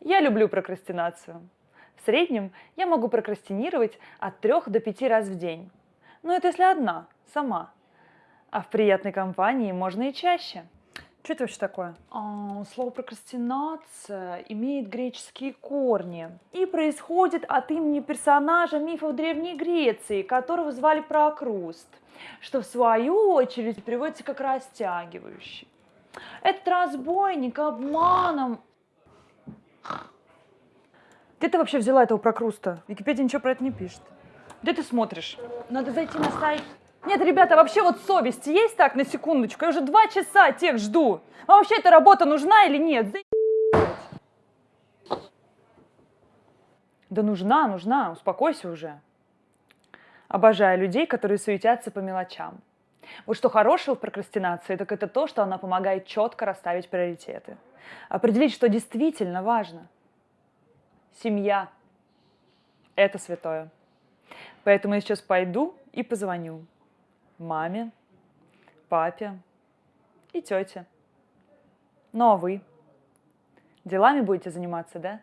Я люблю прокрастинацию. В среднем я могу прокрастинировать от 3 до 5 раз в день. Но это если одна, сама. А в приятной компании можно и чаще. Что это вообще такое? А, слово прокрастинация имеет греческие корни и происходит от имени персонажа мифов Древней Греции, которого звали Прокруст, что в свою очередь переводится как растягивающий. Этот разбойник обманом... Где ты вообще взяла этого Прокруста? Википедия ничего про это не пишет. Где ты смотришь? Надо зайти на сайт нет, ребята, вообще вот совесть есть так, на секундочку? Я уже два часа тех жду. Вам вообще эта работа нужна или нет? Да нужна, нужна, успокойся уже. Обожаю людей, которые суетятся по мелочам. Вот что хорошего в прокрастинации, так это то, что она помогает четко расставить приоритеты. Определить, что действительно важно. Семья – это святое. Поэтому я сейчас пойду и позвоню маме, папе и тете. Ну а вы? Делами будете заниматься, да?